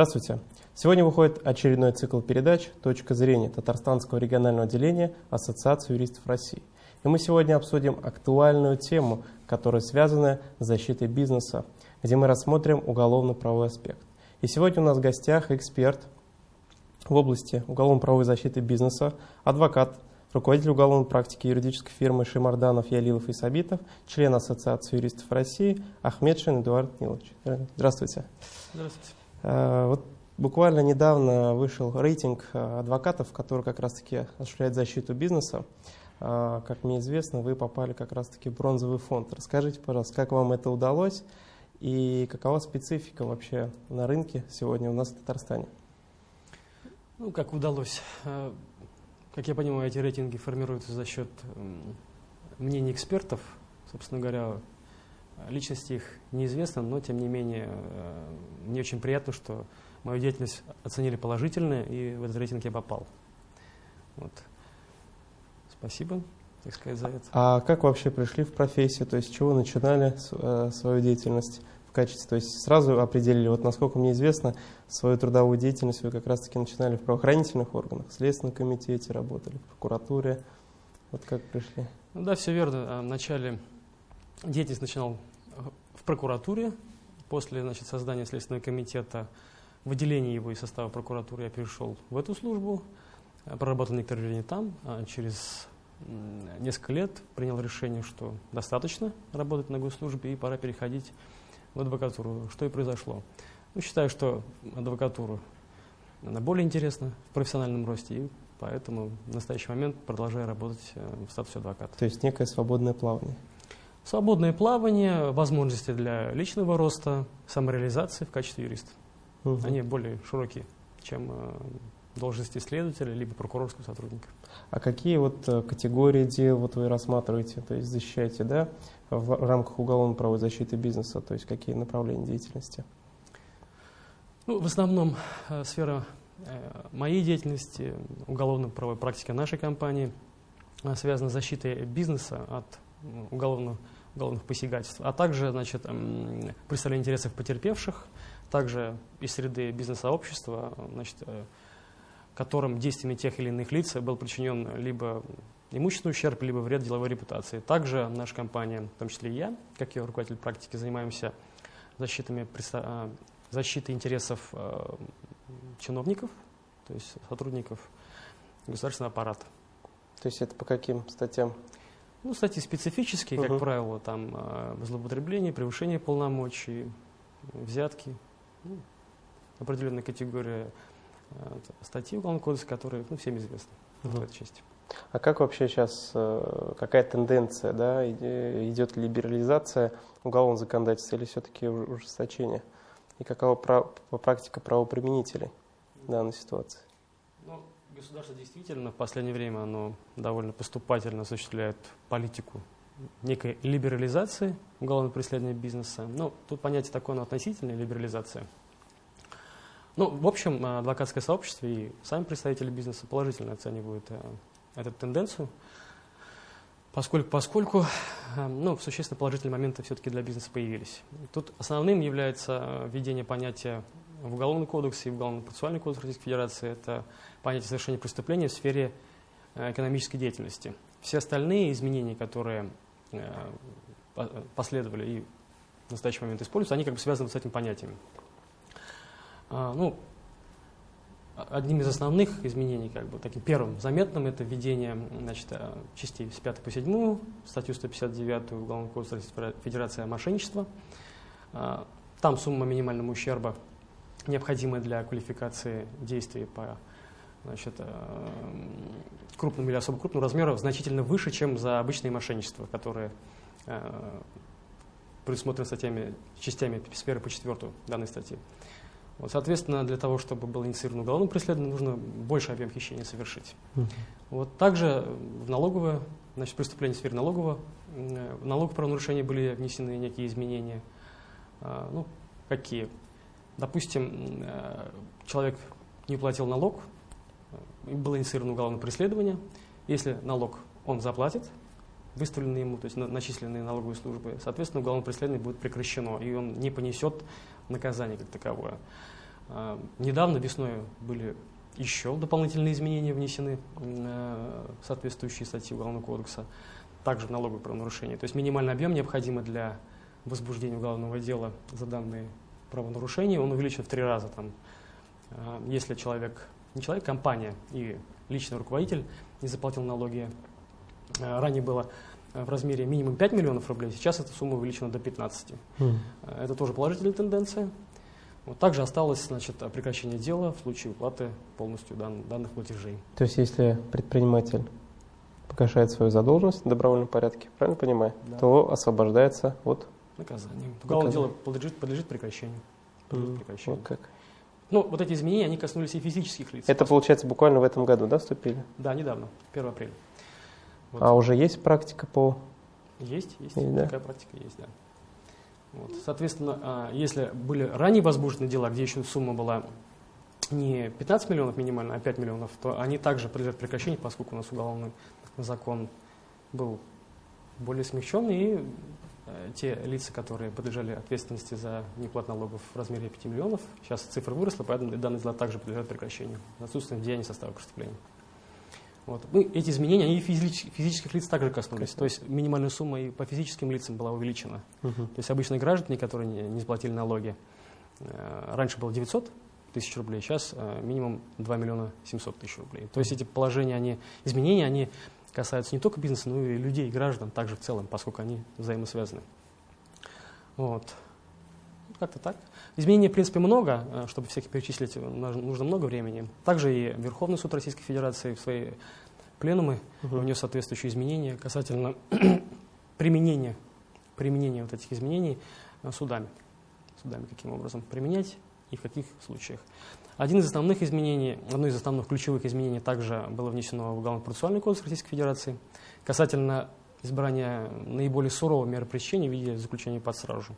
Здравствуйте. Сегодня выходит очередной цикл передач «Точка зрения» Татарстанского регионального отделения Ассоциации юристов России. И мы сегодня обсудим актуальную тему, которая связана с защитой бизнеса, где мы рассмотрим уголовно-правовой аспект. И сегодня у нас в гостях эксперт в области уголовно-правовой защиты бизнеса, адвокат, руководитель уголовной практики юридической фирмы Шимарданов, Ялилов и Сабитов, член Ассоциации юристов России Ахмедшин Эдуард Нилович. Здравствуйте. Здравствуйте. Э, вот буквально недавно вышел рейтинг э, адвокатов, который как раз-таки осуществляет защиту бизнеса. Э, как мне известно, вы попали как раз-таки в бронзовый фонд. Расскажите, пожалуйста, как вам это удалось и какова специфика вообще на рынке сегодня у нас в Татарстане? Ну, как удалось. Как я понимаю, эти рейтинги формируются за счет мнений экспертов. Собственно говоря, Личности их неизвестно, но тем не менее э, мне очень приятно, что мою деятельность оценили положительно, и в этот рейтинг я попал. Вот. Спасибо, так сказать, за это. А как вообще пришли в профессию? То есть с чего начинали э, свою деятельность в качестве? То есть сразу определили, вот насколько мне известно, свою трудовую деятельность вы как раз-таки начинали в правоохранительных органах, в Следственном комитете работали, в прокуратуре. Вот как пришли? Ну да, все верно. В начале деятельность начинал в прокуратуре. После значит, создания Следственного комитета, выделения его из состава прокуратуры, я перешел в эту службу, э, проработал некоторое время там, а через несколько лет принял решение, что достаточно работать на госслужбе и пора переходить в адвокатуру, что и произошло. Ну, считаю, что адвокатура она более интересна в профессиональном росте, и поэтому в настоящий момент продолжаю работать э, в статусе адвоката. То есть некое свободное плавание? Свободное плавание, возможности для личного роста, самореализации в качестве юриста. Угу. Они более широкие, чем э, должности следователя либо прокурорского сотрудника. А какие вот э, категории дел вот вы рассматриваете, то есть защищаете, да, в рамках уголовно-правовой защиты бизнеса, то есть какие направления деятельности? Ну, в основном э, сфера э, моей деятельности, уголовно-правовой практики нашей компании э, связана с защитой бизнеса от уголовных, уголовных посягательств, а также значит, представление интересов потерпевших, также из среды бизнес-сообщества, значит, э, которым действиями тех или иных лиц был причинен либо имущественный ущерб, либо вред деловой репутации. Также наша компания, в том числе и я, как ее руководитель практики, занимаемся защитами, э, защитой интересов э, чиновников, то есть сотрудников государственного аппарата. То есть это по каким статьям? Ну, статьи специфические, как правило, там э, злоупотребление, превышение полномочий, взятки. Ну, определенная категория э, статей Уголовного кодекса, которые ну, всем известны угу. в этой части. А как вообще сейчас, э, какая тенденция, да, идет либерализация уголовного законодательства или все-таки ужесточение? И какова практика правоприменителей в данной ситуации? Государство действительно в последнее время оно довольно поступательно осуществляет политику некой либерализации уголовного преследования бизнеса. Ну, тут понятие такое, оно относительная либерализация. Ну, в общем, адвокатское сообщество и сами представители бизнеса положительно оценивают э, эту тенденцию, поскольку, поскольку э, ну, существенно положительные моменты все-таки для бизнеса появились. Тут основным является э, введение понятия в Уголовный кодекс и в Уголовно-процессуальный кодекс Российской Федерации – это понятие совершения преступления в сфере э, экономической деятельности. Все остальные изменения, которые э, последовали и в настоящий момент используются, они как бы связаны с этим понятием. А, ну, одним из основных изменений, как бы таким первым заметным, это введение значит, э, частей с 5 по 7, статью 159 Уголовного кодекса Российской Федерации о мошенничестве. А, там сумма минимального ущерба необходимые для квалификации действий по значит, э, крупным или особо крупным размерам значительно выше, чем за обычные мошенничества, которые э, предусмотрены статьями, частями сферы по четвертую данной статьи. Вот, соответственно, для того, чтобы было инициировано уголовное преследование, нужно больше объем хищения совершить. Uh -huh. Вот также в налоговое, значит, преступление в сфере налогового, э, в налоговое правонарушение были внесены некие изменения. Ну, какие? Допустим, э, человек не платил налог, было инициировано уголовное преследование. Если налог он заплатит, выставленный ему, то есть начисленные налоговые службы, соответственно, уголовное преследование будет прекращено, и он не понесет наказание как таковое. А, недавно весной были еще дополнительные изменения внесены, э, соответствующие статьи Уголовного кодекса, также в налоговое правонарушение. То есть минимальный объем, необходимый для возбуждения уголовного дела за данные правонарушения, он увеличен в три раза. Там, э, если человек, не человек, компания и личный руководитель не заплатил налоги, э, ранее было в размере минимум 5 миллионов рублей, сейчас эта сумма увеличена до 15. Mm. Это тоже положительная тенденция. Вот также осталось значит, прекращение дела в случае уплаты полностью дан, данных платежей. То есть если предприниматель погашает свою задолженность в добровольном порядке, правильно понимаю, да. то освобождается от наказания. Уголовное дело подлежит, подлежит прекращению. Подлежит mm, прекращению. Вот как. Ну, вот эти изменения, они коснулись и физических лиц. Это, получается, буквально в этом году, да, вступили? Да, недавно, 1 апреля. Вот. А уже есть практика по... Есть, есть, есть да? такая практика есть, да. Вот. Соответственно, а, если были ранее возбуждены дела, где еще сумма была не 15 миллионов минимально, а 5 миллионов, то они также подлежат прекращению, поскольку у нас уголовный закон был более смягчен, и те лица, которые подлежали ответственности за неплату налогов в размере 5 миллионов, сейчас цифра выросла, поэтому данные дела также подлежат прекращению. Отсутствие деяния состава преступления. Вот. Ну, эти изменения, они физических, физических лиц также коснулись. То есть минимальная сумма и по физическим лицам была увеличена. -huh. То есть обычные граждане, которые не, не заплатили налоги, э, раньше было 900 тысяч рублей, сейчас э, минимум 2 миллиона 700 тысяч рублей. То есть эти положения, они, изменения, они касаются не только бизнеса, но и людей, граждан также в целом, поскольку они взаимосвязаны. Вот. Как-то так. Изменений, в принципе, много. Э, чтобы всех перечислить, нужно много времени. Также и Верховный суд Российской Федерации в свои пленумы угу. внес соответствующие изменения касательно применения, применения вот этих изменений э, судами. Судами каким образом применять и в каких случаях. Один из основных изменений, одно из основных ключевых изменений также было внесено в Уголовно-процессуальный кодекс Российской Федерации касательно избрания наиболее сурового меры пресечения в виде заключения под стражу.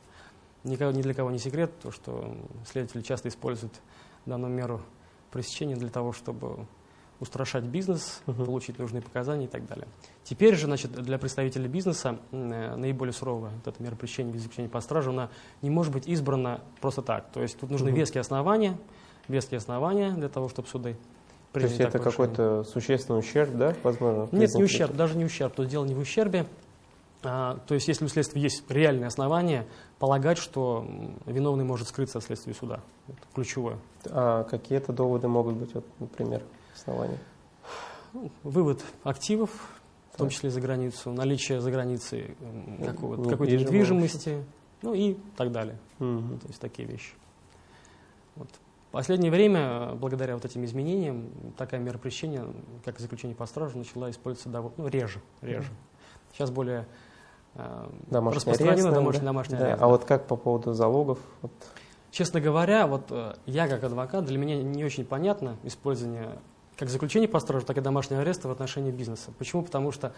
Никого, ни для кого не секрет, то, что следователи часто используют данную меру пресечения для того, чтобы устрашать бизнес, угу. получить нужные показания и так далее. Теперь же, значит, для представителей бизнеса э, наиболее суровая вот эта мера пресечения без заключения под стражу, она не может быть избрана просто так. То есть тут нужны угу. веские основания, веские основания для того, чтобы суды То есть это какой-то существенный ущерб, да, возможно? Нет, не ущерб, даже не ущерб. Тут дело не в ущербе. А, то есть если у следствия есть реальные основания полагать, что виновный может скрыться от следствия суда. Это ключевое. А какие это доводы могут быть, вот, например, основания? Вывод активов, в том числе за границу, наличие за границей какой-то недвижимости, ну и так далее. Угу. То есть такие вещи. Вот. В последнее время, благодаря вот этим изменениям, такая мера пресечения, как заключение по стражу, начала использоваться довольно, ну, реже. реже. Сейчас более Э, домашний арест, домашний, домашний да. арест. А вот как по поводу залогов? Вот. Честно говоря, вот э, я как адвокат, для меня не очень понятно использование как заключение по стражу, так и домашнего ареста в отношении бизнеса. Почему? Потому что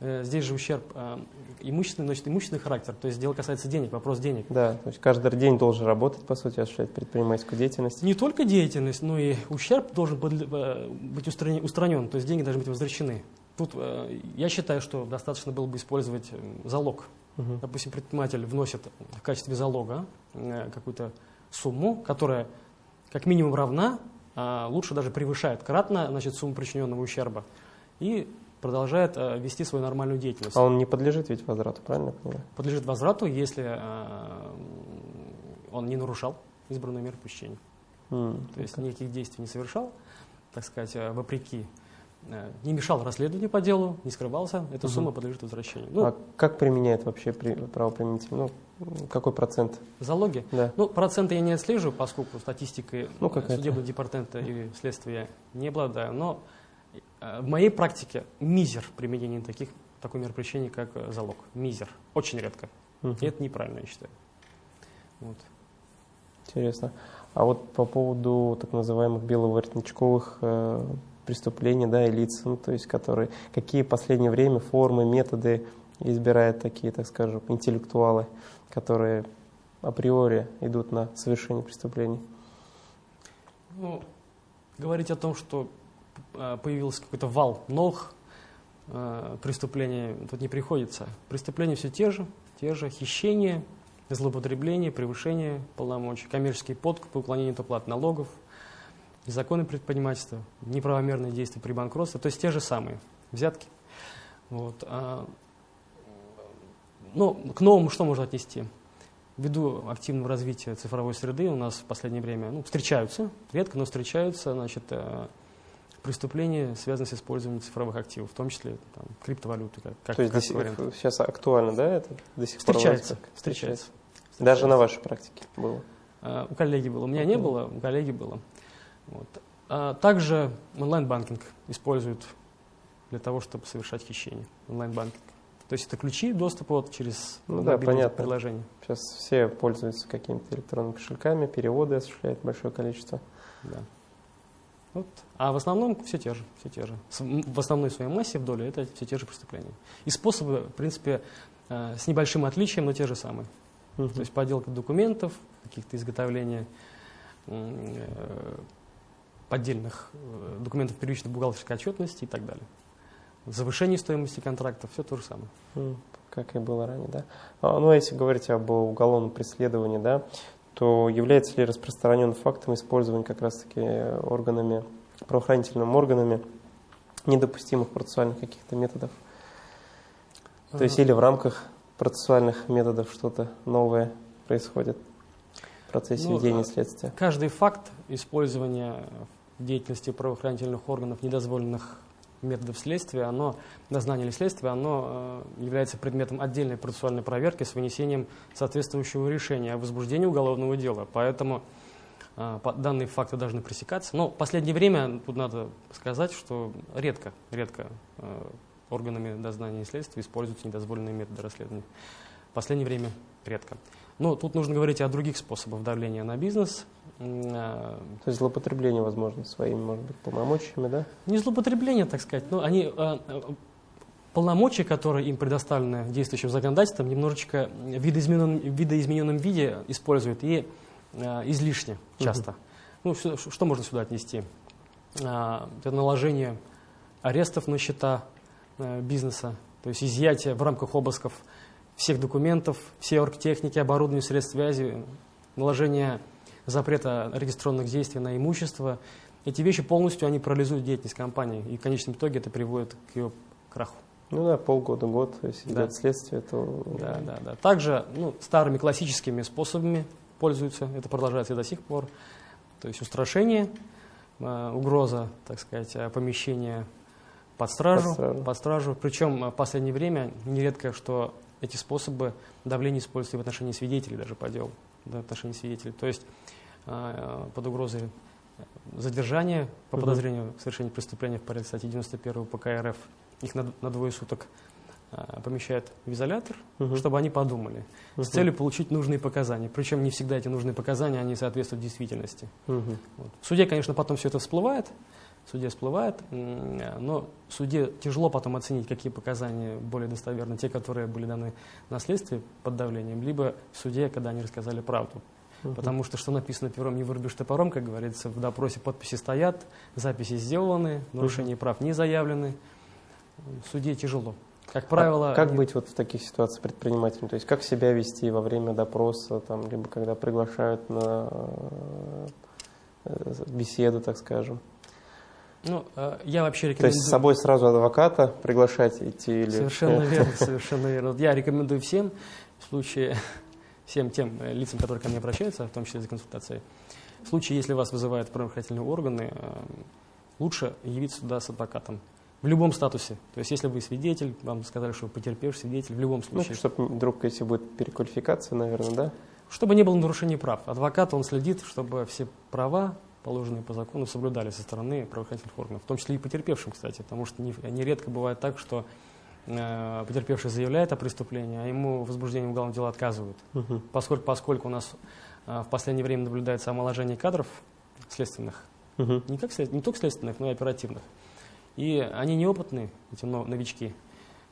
э, здесь же ущерб э, имущественный, носит имущественный характер, то есть дело касается денег, вопрос денег. Да, то есть каждый день должен работать, по сути, осуществлять предпринимательскую деятельность. Не только деятельность, но и ущерб должен э, быть устранен, то есть деньги должны быть возвращены. Тут э, я считаю, что достаточно было бы использовать э, залог. Угу. Допустим, предприниматель вносит в качестве залога э, какую-то сумму, которая как минимум равна, лучше даже превышает кратно значит, сумму причиненного ущерба. И продолжает э, вести свою нормальную деятельность. А он не подлежит ведь возврату, правильно понимаю? Подлежит возврату, если э, он не нарушал избранную меру пресечения. Mm, То есть никаких действий не совершал, так сказать, э, вопреки не мешал расследованию по делу, не скрывался, эта угу. сумма подлежит возвращению. Ну, а как применяет вообще правоприменитель? Ну, какой процент? Залоги? Да. Ну, проценты я не отслеживаю, поскольку статистикой ну, судебного департамента и следствия не обладаю, но э, в моей практике мизер применения таких, такой пресечения, как залог. Мизер. Очень редко. Угу. И это неправильно, я считаю. Вот. Интересно. А вот по поводу так называемых беловоротничковых э, преступления, да, и лиц, ну, то есть которые, какие в последнее время формы, методы избирают такие, так скажем, интеллектуалы, которые априори идут на совершение преступлений? Ну, говорить о том, что э, появился какой-то вал новых э, преступлений, тут не приходится. Преступления все те же, те же, хищения, злоупотребление, превышение полномочий, коммерческие подкупы, уклонение от уплаты налогов, незаконное предпринимательство, неправомерные действия при банкротстве, то есть те же самые взятки. Вот. А, ну, к новому что можно отнести? Ввиду активного развития цифровой среды у нас в последнее время ну, встречаются, редко, но встречаются значит, э, преступления, связанные с использованием цифровых активов, в том числе там, криптовалюты. Как, как, То есть как сих, сейчас актуально, да, это до сих встречается, пор? Встречается, встречается. Даже на вашей практике было? А, у коллеги было. У меня не было, у коллеги было. Вот. А также онлайн-банкинг используют для того, чтобы совершать хищение. Онлайн-банкинг. То есть это ключи доступа вот через ну, да, понятно. приложение. Сейчас все пользуются какими-то электронными кошельками, переводы осуществляют большое количество. Да. Вот. А в основном все те же, все те же. В основной своей массе в доле это все те же преступления. И способы, в принципе, э, с небольшим отличием, но те же самые. Угу. То есть подделка документов, каких-то изготовления э, поддельных э, документов первичной бухгалтерской отчетности и так далее. Завышение стоимости контрактов, все то же самое. Как и было ранее, да. А, ну, а если говорить об уголовном преследовании, да, то является ли распространенным фактом использования как раз-таки органами, правоохранительными органами недопустимых процессуальных каких-то методов? То есть или в рамках процессуальных методов что-то новое происходит в процессе ну, ведения следствия? Каждый факт использования в деятельности правоохранительных органов недозволенных методов следствия, оно, дознания или следствия, оно э, является предметом отдельной процессуальной проверки с вынесением соответствующего решения о возбуждении уголовного дела. Поэтому э, данные факты должны пресекаться. Но в последнее время, тут надо сказать, что редко, редко э, органами дознания и следствия используются недозволенные методы расследования. В последнее время редко. Но тут нужно говорить о других способах давления на бизнес. То есть злоупотребление, возможно, своими, может быть, полномочиями, да? Не злоупотребление, так сказать, но они э, э, полномочия, которые им предоставлены действующим законодательством, немножечко в видоизмененном, в видоизмененном виде используют и э, излишне часто. Угу. Ну, что, что можно сюда отнести? Это наложение арестов на счета бизнеса, то есть изъятие в рамках обысков всех документов, всей оргтехники, оборудования, средств связи, наложение запрета регистрационных действий на имущество. Эти вещи полностью они парализуют деятельность компании, и в конечном итоге это приводит к ее краху. Ну да, полгода, год, если да. идет следствие, то... Да, да, да. Также ну, старыми классическими способами пользуются, это продолжается и до сих пор. То есть устрашение, э, угроза, так сказать, э, помещения под стражу, под стражу. Под стражу. Причем в последнее время нередко, что эти способы давления используются в отношении свидетелей даже по делу, в отношении свидетелей. То есть э, под угрозой задержания по подозрению в совершении преступления в порядке статьи 91 ПК РФ их на, на двое суток э, помещают в изолятор, угу. чтобы они подумали, угу. с целью получить нужные показания. Причем не всегда эти нужные показания, они соответствуют действительности. Угу. Вот. В суде, конечно, потом все это всплывает, суде всплывает, но суде тяжело потом оценить, какие показания более достоверны, те, которые были даны на следствии под давлением, либо в суде, когда они рассказали правду. Угу. Потому что что написано пером не вырубишь топором, как говорится, в допросе подписи стоят, записи сделаны, нарушения угу. прав не заявлены. В суде тяжело. Как правило... А как быть вот в таких ситуациях предпринимателем? То есть как себя вести во время допроса, там, либо когда приглашают на э, беседу, так скажем? Ну, э, я вообще рекомендую... То есть с собой сразу адвоката приглашать идти? Или... Совершенно верно, совершенно верно. Я рекомендую всем, в случае, всем тем э, лицам, которые ко мне обращаются, в том числе за консультацией, в случае, если вас вызывают правоохранительные органы, э, лучше явиться туда с адвокатом. В любом статусе. То есть, если вы свидетель, вам сказали, что вы потерпевший свидетель, в любом ну, случае. Ну, чтобы вдруг, если будет переквалификация, наверное, да? Чтобы не было нарушений прав. Адвокат, он следит, чтобы все права положенные по закону, соблюдали со стороны правоохранительных органов, в том числе и потерпевшим, кстати, потому что нередко бывает так, что э, потерпевший заявляет о преступлении, а ему в возбуждении уголовного дела отказывают, угу. поскольку, поскольку у нас э, в последнее время наблюдается омоложение кадров следственных, угу. не, как не только следственных, но и оперативных. И они неопытные, эти новички,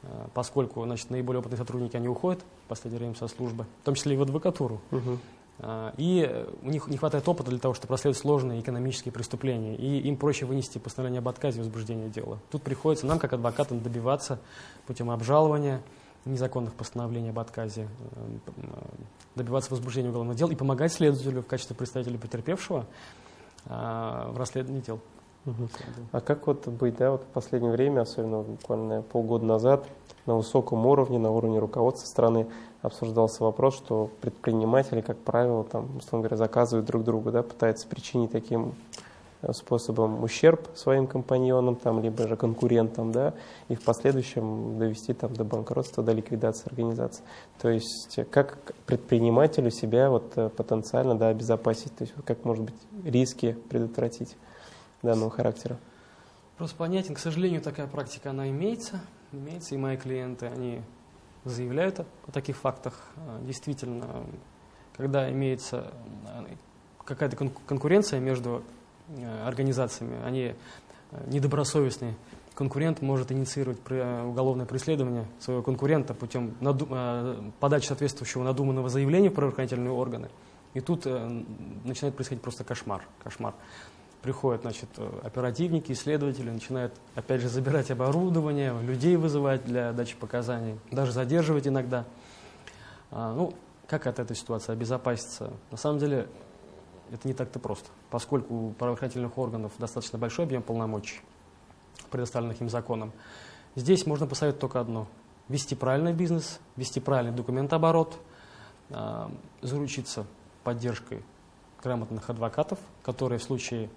э, поскольку значит, наиболее опытные сотрудники, они уходят в последнее время со службы, в том числе и в адвокатуру. Угу. А, и у них не хватает опыта для того, чтобы расследовать сложные экономические преступления. И им проще вынести постановление об отказе возбуждения дела. Тут приходится нам, как адвокатам, добиваться путем обжалования незаконных постановлений об отказе, э, добиваться возбуждения уголовного дела и помогать следователю в качестве представителя потерпевшего а, в расследовании дел. Угу. А как вот быть, да, вот в последнее время, особенно буквально полгода назад, на высоком уровне, на уровне руководства страны обсуждался вопрос, что предприниматели, как правило, там, условно говоря, заказывают друг другу, да, пытаются причинить таким э, способом ущерб своим компаньонам, там, либо же конкурентам, да, и в последующем довести там, до банкротства, до ликвидации организации. То есть как предпринимателю себя вот, э, потенциально да, обезопасить, то есть как, может быть, риски предотвратить данного характера? Просто понятен, к сожалению, такая практика, она имеется, имеется, и мои клиенты, они заявляют о, о таких фактах. А, действительно, когда имеется а, какая-то конкуренция между э, организациями, они э, недобросовестные, конкурент может инициировать уголовное преследование своего конкурента путем э, подачи соответствующего надуманного заявления в правоохранительные органы. И тут начинает происходить просто кошмар. кошмар приходят значит, оперативники, исследователи, начинают опять же забирать оборудование, людей вызывать для дачи показаний, даже задерживать иногда. А, ну, как от этой ситуации обезопаситься? На самом деле это не так-то просто, поскольку у правоохранительных органов достаточно большой объем полномочий, предоставленных им законом. Здесь можно посоветовать только одно – вести правильный бизнес, вести правильный документооборот, э, заручиться поддержкой грамотных адвокатов, которые в случае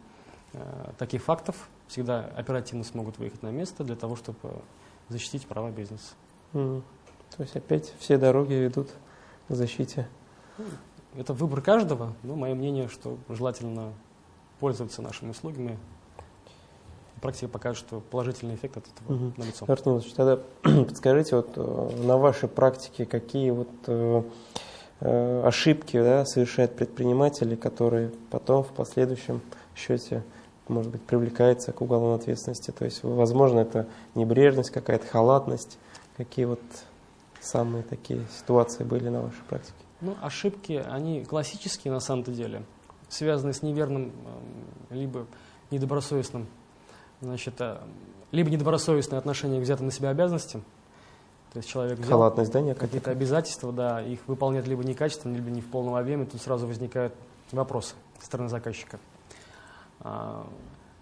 таких фактов всегда оперативно смогут выехать на место для того, чтобы защитить права бизнеса. Mm. То есть опять все дороги ведут к защите. Это выбор каждого, но мое мнение, что желательно пользоваться нашими услугами. Практика покажет, что положительный эффект от этого угу. налицо. Артем тогда подскажите, вот э, на вашей практике какие вот э, э, ошибки да, совершают предприниматели, которые потом в последующем счете может быть, привлекается к уголовной ответственности. То есть, возможно, это небрежность, какая-то халатность. Какие вот самые такие ситуации были на вашей практике? Ну, ошибки, они классические на самом-то деле, связанные с неверным, эм, либо недобросовестным, значит, э, либо недобросовестное отношение к взятым на себя обязанностям. То есть человек взял Халатность, да, какие-то обязательства, да, их выполняет либо некачественно, либо не в полном объеме, тут сразу возникают вопросы со стороны заказчика. А,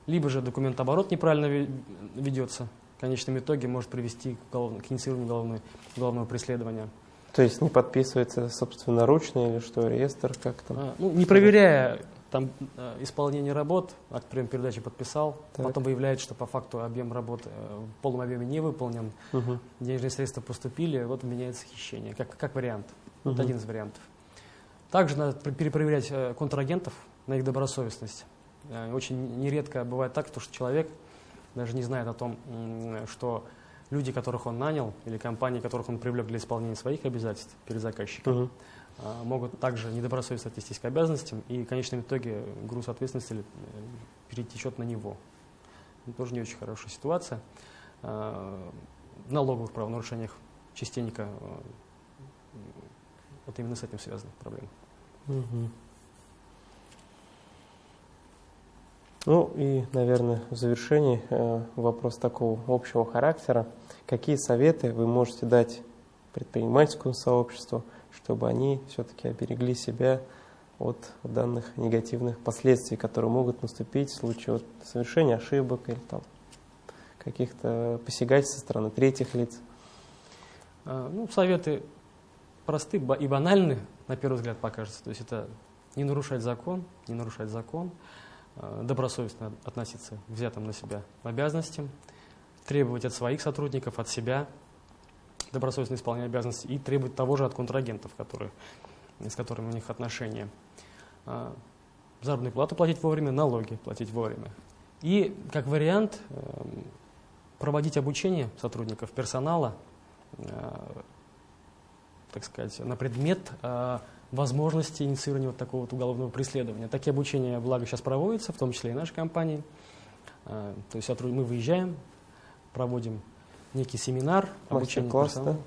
либо же документооборот неправильно ведется, в конечном итоге может привести к, голов... к инициированию головной, головного преследования. То есть не подписывается собственноручно или что, реестр как там? А, ну, не проверяя там э, исполнение работ, акт прием передачи подписал, так. потом выявляется, что по факту объем работы э, в полном объеме не выполнен, угу. денежные средства поступили, вот меняется хищение, как, как вариант. Угу. Вот один из вариантов. Также надо перепроверять э, контрагентов на их добросовестность. Э, очень нередко бывает так, что человек даже не знает о том, что люди, которых он нанял, или компании, которых он привлек для исполнения своих обязательств перед заказчиком, угу. могут также недобросовестно отнестись к обязанностям, и в конечном итоге груз ответственности э, перетечет на него. Это тоже не очень хорошая ситуация. В налоговых правонарушениях частенько вот именно с этим связаны проблемы. Угу. Ну и, наверное, в завершении э, вопрос такого общего характера. Какие советы вы можете дать предпринимательскому сообществу, чтобы они все-таки оберегли себя от данных негативных последствий, которые могут наступить в случае вот совершения ошибок или там каких-то посягательств со стороны третьих лиц? А, ну, советы просты и банальны, на первый взгляд покажется. То есть это не нарушать закон, не нарушать закон, Э, добросовестно относиться к взятым на себя обязанностям, требовать от своих сотрудников, от себя добросовестно исполнять обязанности и требовать того же от контрагентов, которые, с которыми у них отношения. Э, заработную плату платить вовремя, налоги платить вовремя. И, как вариант, э, проводить обучение сотрудников персонала, так сказать, на предмет возможности инициирования вот такого вот уголовного преследования. Такие обучения, благо, сейчас проводятся, в том числе и нашей компании. А, то есть мы выезжаем, проводим некий семинар, Мастер-класс, да?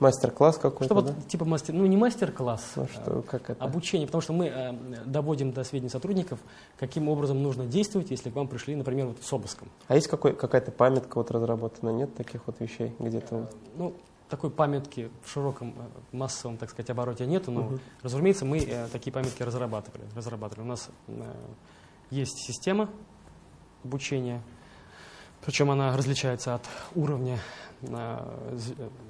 Мастер-класс какой-то, Чтобы, да? Типа мастер, ну не мастер-класс, ну, что, как это? обучение, потому что мы э, доводим до сведения сотрудников, каким образом нужно действовать, если к вам пришли, например, вот с обыском. А есть какой, какая-то памятка вот разработана, нет таких вот вещей где-то? Ну, такой памятки в широком э, массовом, так сказать, обороте нету, но, угу. разумеется, мы э, такие памятки разрабатывали, разрабатывали. У нас э, есть система обучения, причем она различается от уровня э,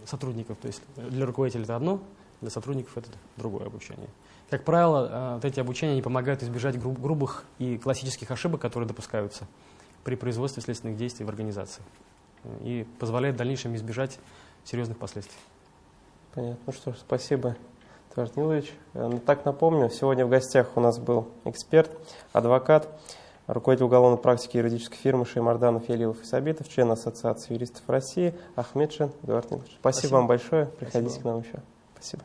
сотрудников. То есть для руководителя это одно, для сотрудников это другое обучение. Как правило, э, вот эти обучения не помогают избежать гру грубых и классических ошибок, которые допускаются при производстве следственных действий в организации. И позволяют в дальнейшем избежать серьезных последствий. Понятно. Ну что ж, спасибо, Товарищ Нилович. Э, ну, так напомню, сегодня в гостях у нас был эксперт, адвокат, руководитель уголовной практики юридической фирмы Шеймарданов, Елилов и Сабитов, член Ассоциации юристов России Ахмедшин Эдуард Нилович. Спасибо, спасибо. вам большое. Приходите спасибо. к нам еще. Спасибо.